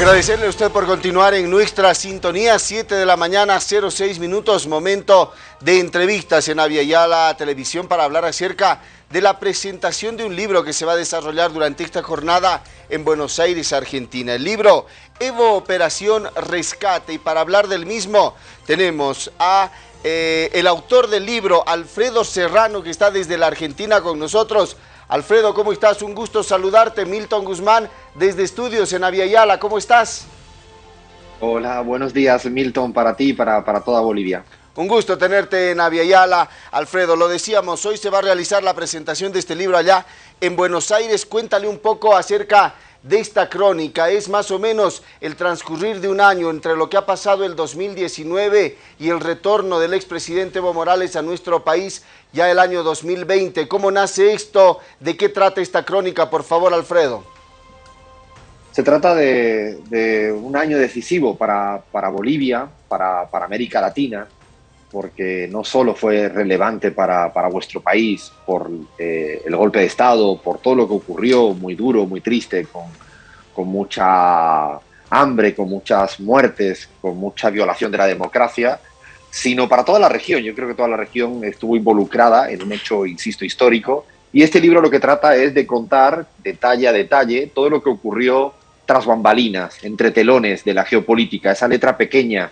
Agradecerle a usted por continuar en nuestra sintonía, 7 de la mañana, 06 minutos, momento de entrevistas en Aviala Televisión para hablar acerca de la presentación de un libro que se va a desarrollar durante esta jornada en Buenos Aires, Argentina. El libro Evo Operación Rescate y para hablar del mismo tenemos a eh, el autor del libro, Alfredo Serrano, que está desde la Argentina con nosotros. Alfredo, ¿cómo estás? Un gusto saludarte. Milton Guzmán, desde Estudios en Aviala. ¿Cómo estás? Hola, buenos días, Milton, para ti y para, para toda Bolivia. Un gusto tenerte en Aviala. Alfredo, lo decíamos, hoy se va a realizar la presentación de este libro allá en Buenos Aires. Cuéntale un poco acerca de esta crónica. Es más o menos el transcurrir de un año entre lo que ha pasado el 2019 y el retorno del expresidente Evo Morales a nuestro país ya el año 2020. ¿Cómo nace esto? ¿De qué trata esta crónica? Por favor, Alfredo. Se trata de, un año decisivo para, Bolivia, para, América Latina, porque no solo fue relevante para, vuestro país por eh, el golpe de Estado, por todo lo que ocurrió, muy duro, muy triste, con, con mucha hambre, con muchas muertes, con mucha violación de la democracia, sino para toda la región. Yo creo que toda la región estuvo involucrada en un hecho, insisto, histórico. Y este libro lo que trata es de contar detalle a detalle todo lo que ocurrió tras bambalinas, entre telones de la geopolítica, esa letra pequeña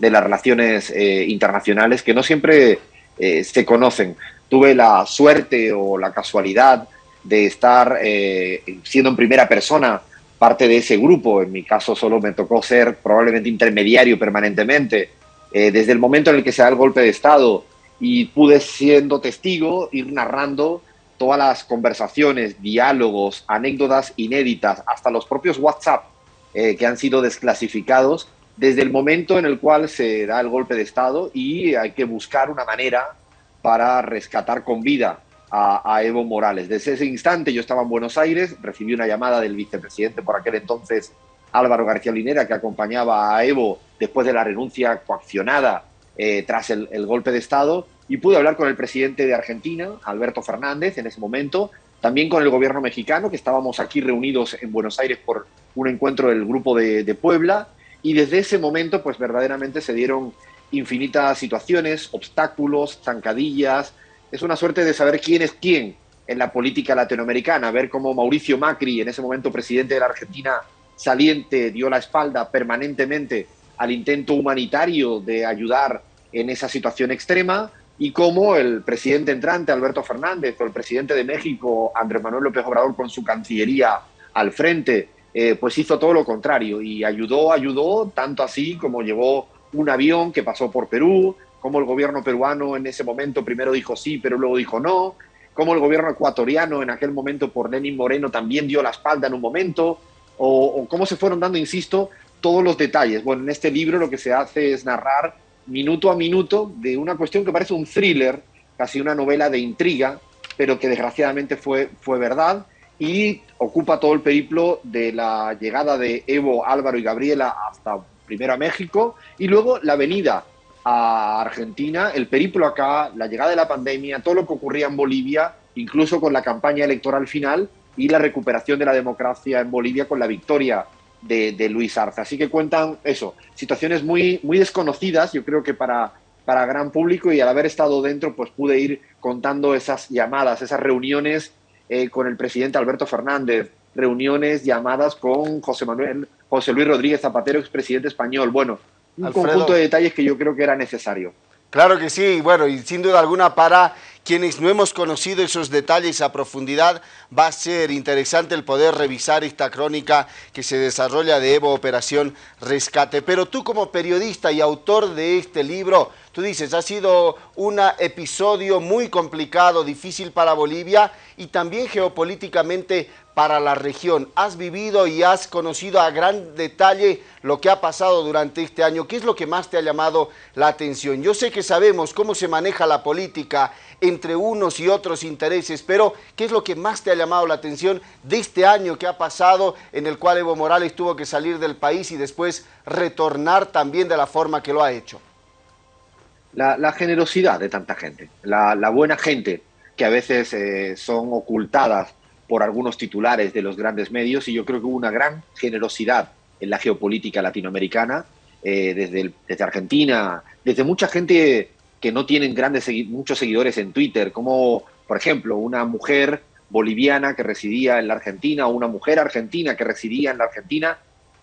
de las relaciones eh, internacionales que no siempre eh, se conocen. Tuve la suerte o la casualidad de estar eh, siendo en primera persona parte de ese grupo. En mi caso solo me tocó ser probablemente intermediario permanentemente desde el momento en el que se da el golpe de Estado y pude siendo testigo ir narrando todas las conversaciones, diálogos, anécdotas inéditas, hasta los propios WhatsApp que han sido desclasificados desde el momento en el cual se da el golpe de Estado y hay que buscar una manera para rescatar con vida a, Evo Morales. Desde ese instante yo estaba en Buenos Aires, recibí una llamada del vicepresidente por aquel entonces, Álvaro García Linera, que acompañaba a Evo después de la renuncia coaccionada eh, tras el, golpe de Estado, y pude hablar con el presidente de Argentina, Alberto Fernández, en ese momento, también con el gobierno mexicano, que estábamos aquí reunidos en Buenos Aires por un encuentro del Grupo de Puebla, y desde ese momento, pues verdaderamente se dieron infinitas situaciones, obstáculos, zancadillas. Es una suerte de saber quién es quién en la política latinoamericana, ver cómo Mauricio Macri, en ese momento presidente de la Argentina saliente, dio la espalda permanentemente al intento humanitario de ayudar en esa situación extrema y cómo el presidente entrante, Alberto Fernández, o el presidente de México, Andrés Manuel López Obrador, con su cancillería al frente, eh, pues hizo todo lo contrario y ayudó, ayudó, tanto así como llevó un avión que pasó por Perú, como el gobierno peruano en ese momento primero dijo sí, pero luego dijo no, como el gobierno ecuatoriano en aquel momento por Lenin Moreno también dio la espalda en un momento, o, o cómo se fueron dando, insisto, todos los detalles. Bueno, en este libro lo que se hace es narrar minuto a minuto de una cuestión que parece un thriller, casi una novela de intriga, pero que desgraciadamente fue, fue verdad y ocupa todo el periplo de la llegada de Evo, Álvaro y Gabriela hasta primero a México y luego la venida a Argentina, el periplo acá, la llegada de la pandemia, todo lo que ocurría en Bolivia, incluso con la campaña electoral final y la recuperación de la democracia en Bolivia con la victoria de, Luis Arce. Así que cuentan eso, situaciones muy, muy desconocidas, yo creo que para, para gran público y al haber estado dentro, pues pude ir contando esas llamadas, esas reuniones eh, con el presidente Alberto Fernández, reuniones, llamadas con José Manuel, José Luis Rodríguez Zapatero, expresidente español. Bueno, un conjunto de detalles que yo creo que era necesario. Claro que sí, bueno, y sin duda alguna para quienes no hemos conocido esos detalles a profundidad, va a ser interesante el poder revisar esta crónica que se desarrolla de Evo Operación Rescate. Pero tú como periodista y autor de este libro, tú dices, ha sido un episodio muy complicado, difícil para Bolivia y también geopolíticamente para la región. Has vivido y has conocido a gran detalle lo que ha pasado durante este año. ¿Qué es lo que más te ha llamado la atención? Yo sé que sabemos cómo se maneja la política entre unos y otros intereses, pero ¿qué es lo que más te ha llamado la atención de este año que ha pasado en el cual Evo Morales tuvo que salir del país y después retornar también de la forma que lo ha hecho? La, generosidad de tanta gente, la, buena gente que a veces eh, son ocultadas por algunos titulares de los grandes medios y yo creo que hubo una gran generosidad en la geopolítica latinoamericana, eh, desde, desde Argentina, desde mucha gente que no tienen grandes, muchos seguidores en Twitter, como por ejemplo una mujer boliviana que residía en la Argentina o una mujer argentina que residía en la Argentina,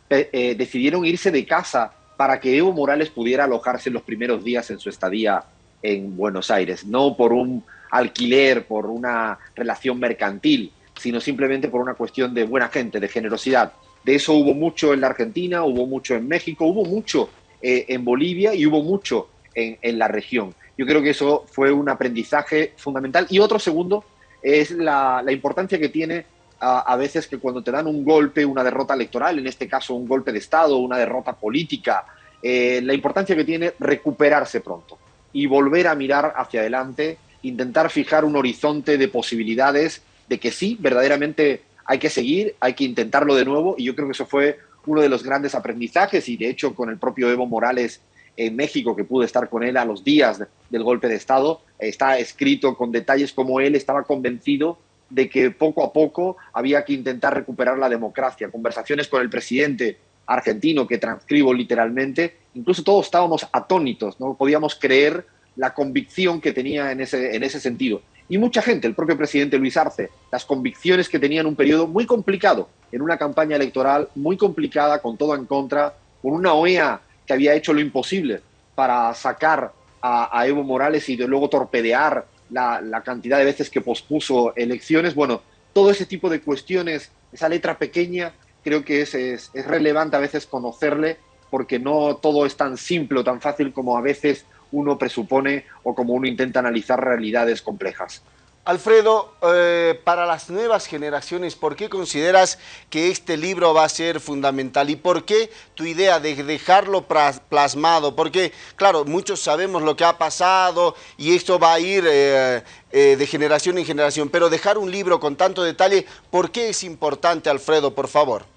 eh, decidieron irse de casa para que Evo Morales pudiera alojarse los primeros días en su estadía en Buenos Aires, no por un alquiler, por una relación mercantil, sino simplemente por una cuestión de buena gente, de generosidad. De eso hubo mucho en la Argentina, hubo mucho en México, hubo mucho eh, en Bolivia y hubo mucho en, la región. Yo creo que eso fue un aprendizaje fundamental. Y otro segundo es la, importancia que tiene a, veces que cuando te dan un golpe, una derrota electoral, en este caso un golpe de Estado, una derrota política, eh, la importancia que tiene recuperarse pronto y volver a mirar hacia adelante, intentar fijar un horizonte de posibilidades de que sí, verdaderamente hay que seguir, hay que intentarlo de nuevo y yo creo que eso fue uno de los grandes aprendizajes y de hecho con el propio Evo Morales en México, que pude estar con él a los días del golpe de Estado, está escrito con detalles como él estaba convencido de que poco a poco había que intentar recuperar la democracia. Conversaciones con el presidente argentino, que transcribo literalmente, incluso todos estábamos atónitos, no podíamos creer la convicción que tenía en ese, en ese sentido. Y mucha gente, el propio presidente Luis Arce, las convicciones que tenía en un periodo muy complicado, en una campaña electoral muy complicada, con todo en contra, con una OEA que había hecho lo imposible para sacar a, Evo Morales y luego torpedear la, cantidad de veces que pospuso elecciones. Bueno, todo ese tipo de cuestiones, esa letra pequeña, creo que es, es, relevante a veces conocerle porque no todo es tan simple o tan fácil como a veces uno presupone o como uno intenta analizar realidades complejas. Alfredo, eh, para las nuevas generaciones, ¿por qué consideras que este libro va a ser fundamental? ¿Y por qué tu idea de dejarlo plasmado? Porque, claro, muchos sabemos lo que ha pasado y esto va a ir eh, eh, de generación en generación, pero dejar un libro con tanto detalle, ¿por qué es importante, Alfredo, por favor?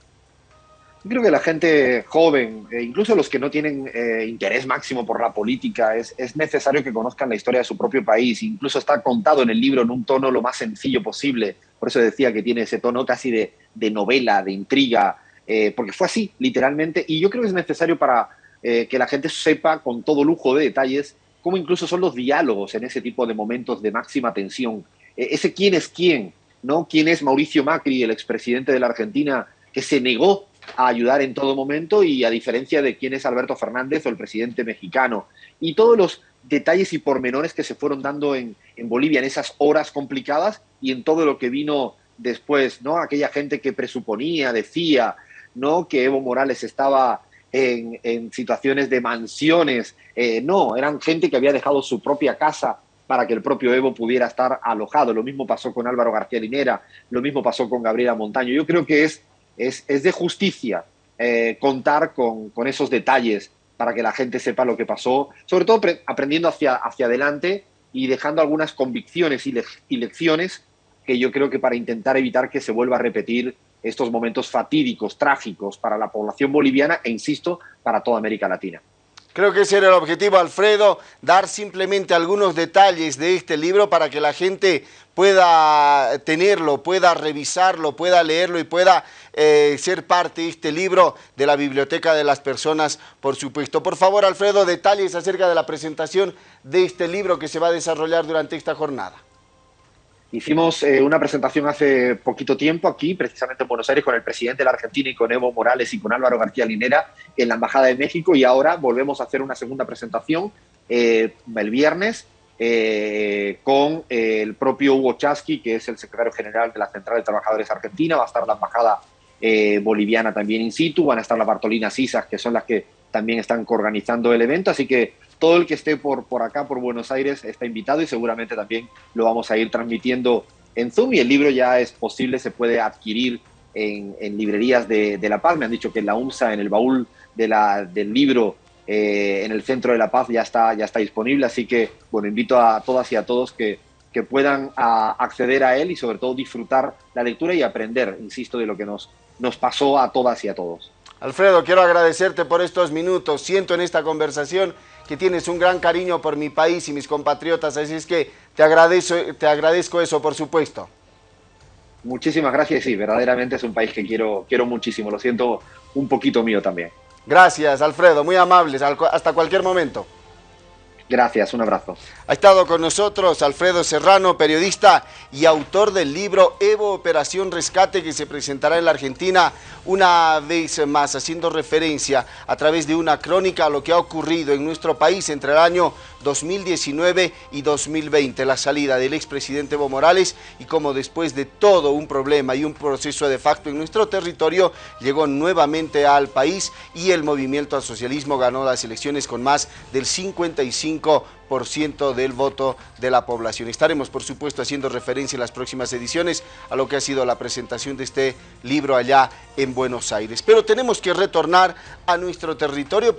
Creo que la gente joven, e incluso los que no tienen eh, interés máximo por la política, es, es, necesario que conozcan la historia de su propio país. Incluso está contado en el libro en un tono lo más sencillo posible. Por eso decía que tiene ese tono casi de, novela, de intriga, eh, porque fue así, literalmente. Y yo creo que es necesario para eh, que la gente sepa con todo lujo de detalles cómo incluso son los diálogos en ese tipo de momentos de máxima tensión. ese quién es quién, ¿no? ¿Quién es Mauricio Macri, el expresidente de la Argentina, que se negó a ayudar en todo momento y a diferencia de quién es Alberto Fernández o el presidente mexicano. Y todos los detalles y pormenores que se fueron dando en, Bolivia en esas horas complicadas y en todo lo que vino después, ¿no? Aquella gente que presuponía, decía, ¿no? Que Evo Morales estaba en, situaciones de mansiones. Eh, no, eran gente que había dejado su propia casa para que el propio Evo pudiera estar alojado. Lo mismo pasó con Álvaro García Linera, lo mismo pasó con Gabriela Montaño. Yo creo que es es, de justicia eh, contar con, esos detalles para que la gente sepa lo que pasó, sobre todo aprendiendo hacia, hacia adelante y dejando algunas convicciones y, y lecciones que yo creo que para intentar evitar que se vuelva a repetir estos momentos fatídicos, trágicos para la población boliviana e, insisto, para toda América Latina. Creo que ese era el objetivo, Alfredo, dar simplemente algunos detalles de este libro para que la gente pueda tenerlo, pueda revisarlo, pueda leerlo y pueda eh, ser parte de este libro de la Biblioteca de las Personas, por supuesto. Por favor, Alfredo, detalles acerca de la presentación de este libro que se va a desarrollar durante esta jornada. Hicimos eh, una presentación hace poquito tiempo aquí, precisamente en Buenos Aires, con el presidente de la Argentina y con Evo Morales y con Álvaro García Linera en la Embajada de México. Y ahora volvemos a hacer una segunda presentación eh, el viernes eh, con el propio Hugo Chasqui, que es el secretario general de la Central de Trabajadores Argentina, va a estar la Embajada Boliviana también in situ, van a estar las Bartolina Cisas, que son las que también están organizando el evento, así que todo el que esté por, por acá, por Buenos Aires, está invitado y seguramente también lo vamos a ir transmitiendo en Zoom y el libro ya es posible, se puede adquirir en, librerías de, La Paz. Me han dicho que en la UMSA, en el baúl de del libro eh, en el centro de La Paz ya está, ya está disponible, así que bueno, invito a todas y a todos que, que puedan acceder a él y sobre todo disfrutar la lectura y aprender, insisto, de lo que nos, nos pasó a todas y a todos. Alfredo, quiero agradecerte por estos minutos. Siento en esta conversación que tienes un gran cariño por mi país y mis compatriotas, así es que te agradezco, te agradezco eso, por supuesto. Muchísimas gracias sí, verdaderamente es un país que quiero, quiero muchísimo. Lo siento un poquito mío también. Gracias, Alfredo, muy amables. Hasta cualquier momento. Gracias, un abrazo. Ha estado con nosotros Alfredo Serrano, periodista y autor del libro Evo Operación Rescate que se presentará en la Argentina una vez más, haciendo referencia a través de una crónica a lo que ha ocurrido en nuestro país entre el año 2019 y 2020, la salida del expresidente Evo Morales y cómo después de todo un problema y un proceso de facto en nuestro territorio, llegó nuevamente al país y el movimiento al socialismo ganó las elecciones con más del 55% del voto de la población. Estaremos, por supuesto, haciendo referencia en las próximas ediciones a lo que ha sido la presentación de este libro allá en Buenos Aires. Pero tenemos que retornar a nuestro territorio